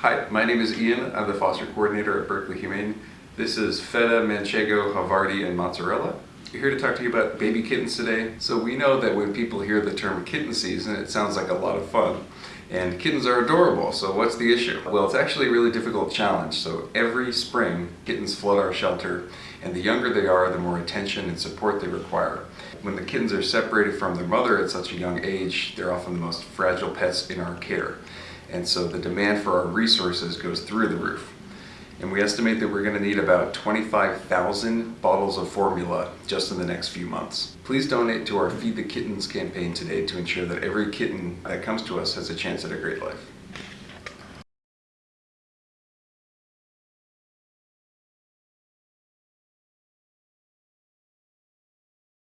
Hi, my name is Ian. I'm the foster coordinator at Berkeley Humane. This is Feta, Manchego, Havarti, and Mozzarella. We're here to talk to you about baby kittens today. So we know that when people hear the term kitten season, it sounds like a lot of fun. And kittens are adorable, so what's the issue? Well, it's actually a really difficult challenge. So every spring, kittens flood our shelter, and the younger they are, the more attention and support they require. When the kittens are separated from their mother at such a young age, they're often the most fragile pets in our care. And so the demand for our resources goes through the roof. And we estimate that we're going to need about 25,000 bottles of formula just in the next few months. Please donate to our Feed the Kittens campaign today to ensure that every kitten that comes to us has a chance at a great life.